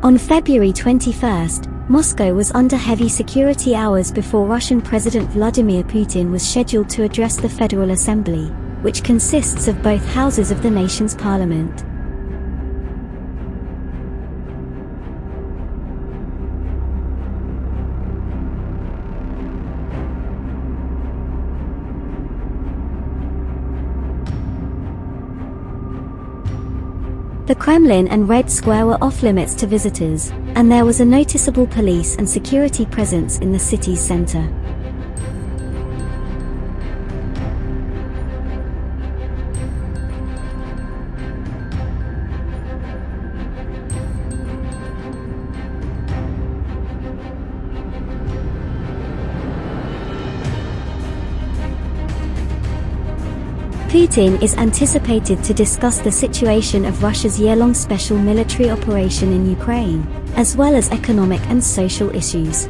On February 21, Moscow was under heavy security hours before Russian President Vladimir Putin was scheduled to address the Federal Assembly, which consists of both houses of the nation's parliament. The Kremlin and Red Square were off limits to visitors, and there was a noticeable police and security presence in the city's center. Putin is anticipated to discuss the situation of Russia's year-long special military operation in Ukraine, as well as economic and social issues.